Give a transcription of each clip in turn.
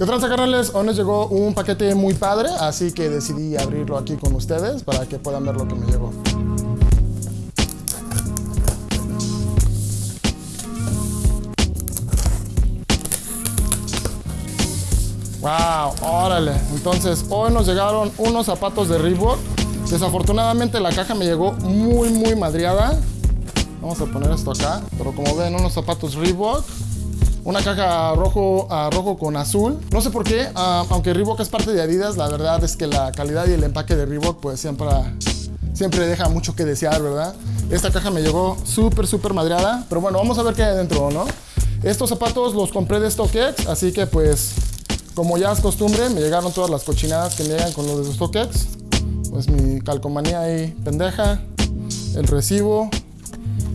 ¿Qué tranza carnales? Hoy nos llegó un paquete muy padre, así que decidí abrirlo aquí con ustedes para que puedan ver lo que me llegó. Wow, órale. Entonces, hoy nos llegaron unos zapatos de Reebok. Desafortunadamente la caja me llegó muy, muy madriada. Vamos a poner esto acá. Pero como ven, unos zapatos Reebok una caja rojo, uh, rojo con azul. No sé por qué, uh, aunque Reebok es parte de Adidas, la verdad es que la calidad y el empaque de Reebok pues siempre, siempre deja mucho que desear, ¿verdad? Esta caja me llegó súper, súper madreada, pero bueno, vamos a ver qué hay adentro, ¿no? Estos zapatos los compré de StockX, así que pues como ya es costumbre, me llegaron todas las cochinadas que me llegan con los de StockX. Pues mi calcomanía ahí pendeja, el recibo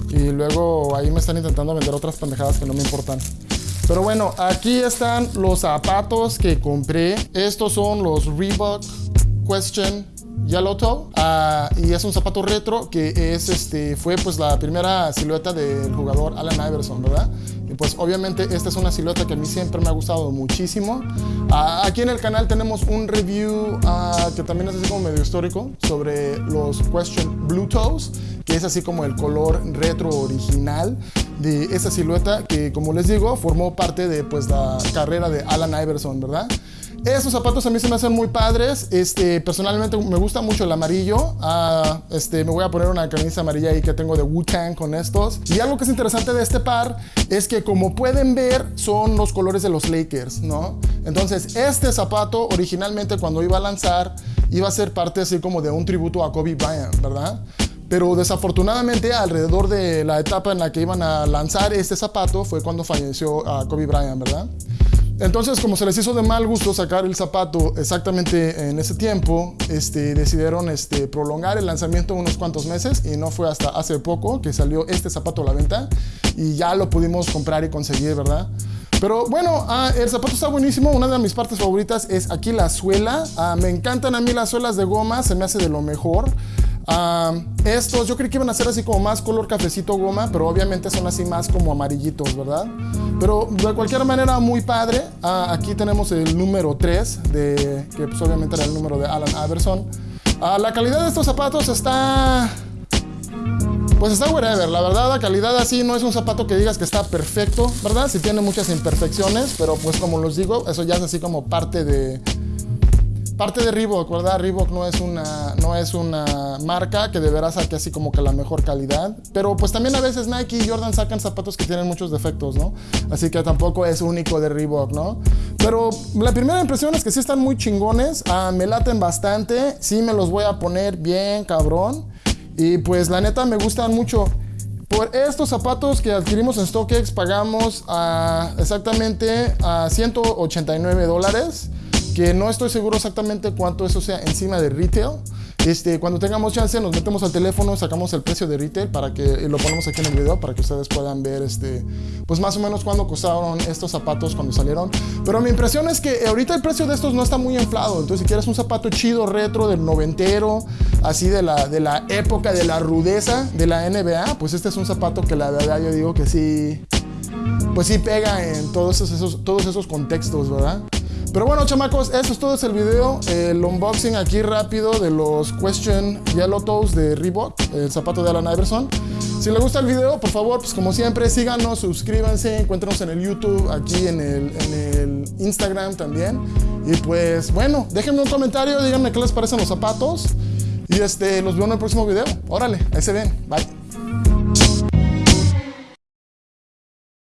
y luego ahí me están intentando vender otras pendejadas que no me importan. Pero bueno, aquí están los zapatos que compré. Estos son los Reebok Question Yellow Toe uh, y es un zapato retro que es este fue pues la primera silueta del jugador Allen Iverson, ¿verdad? Y pues obviamente esta es una silueta que a mí siempre me ha gustado muchísimo. Uh, aquí en el canal tenemos un review uh, que también es así como medio histórico sobre los Question Blue Toes, que es así como el color retro original de esa silueta que como les digo formó parte de pues la carrera de Allen Iverson, ¿verdad? Estos zapatos a mí se me hacen muy padres. Este, personalmente me gusta mucho el amarillo. Ah, este, me voy a poner una camisa amarilla ahí que tengo de Wu-Tang con estos. Y algo que es interesante de este par es que como pueden ver son los colores de los Lakers, ¿no? Entonces este zapato originalmente cuando iba a lanzar iba a ser parte así como de un tributo a Kobe Bryant, ¿verdad? Pero desafortunadamente alrededor de la etapa en la que iban a lanzar este zapato fue cuando falleció a Kobe Bryant, ¿verdad? Entonces, como se les hizo de mal gusto sacar el zapato exactamente en ese tiempo, este, decidieron este, prolongar el lanzamiento unos cuantos meses y no fue hasta hace poco que salió este zapato a la venta y ya lo pudimos comprar y conseguir, ¿verdad? Pero bueno, ah, el zapato está buenísimo. Una de mis partes favoritas es aquí la suela. Ah, me encantan a mí las suelas de goma, se me hace de lo mejor. Ah, estos yo creí que iban a ser así como más color cafecito goma, pero obviamente son así más como amarillitos, ¿verdad? Pero de cualquier manera muy padre. Ah, aquí tenemos el número 3, de, que pues obviamente era el número de Alan Iverson. Ah, la calidad de estos zapatos está... Pues está whatever, la verdad la calidad así no es un zapato que digas que está perfecto, ¿verdad? Sí tiene muchas imperfecciones, pero pues como los digo, eso ya es así como parte de, parte de Reebok, ¿verdad? Reebok no es una, no es una marca que de veras saque así como que la mejor calidad. Pero pues también a veces Nike y Jordan sacan zapatos que tienen muchos defectos, ¿no? Así que tampoco es único de Reebok, ¿no? Pero la primera impresión es que sí están muy chingones, ah, me laten bastante, sí me los voy a poner bien cabrón. Y pues la neta me gustan mucho. Por estos zapatos que adquirimos en StockX pagamos ah, exactamente a 189 dólares que no estoy seguro exactamente cuánto eso sea encima de retail. Este, cuando tengamos chance nos metemos al teléfono, sacamos el precio de retail para que lo ponemos aquí en el video para que ustedes puedan ver este, pues más o menos cuándo costaron estos zapatos cuando salieron. Pero mi impresión es que ahorita el precio de estos no está muy inflado. Entonces si quieres un zapato chido, retro, del noventero, así de la, de la época de la rudeza de la NBA, pues este es un zapato que la verdad yo digo que sí, pues sí pega en todos esos, todos esos contextos, ¿verdad? Pero bueno, chamacos, eso es todo el video. El unboxing aquí rápido de los Question Yellow Toes de Reebok, el zapato de Alan Iverson. Si les gusta el video, por favor, pues como siempre, síganos, suscríbanse, encuéntrenos en el YouTube, aquí en el, en el Instagram también. Y pues bueno, déjenme un comentario, díganme qué les parecen los zapatos. Y este, los veo en el próximo video. Órale, ahí se ven. Bye.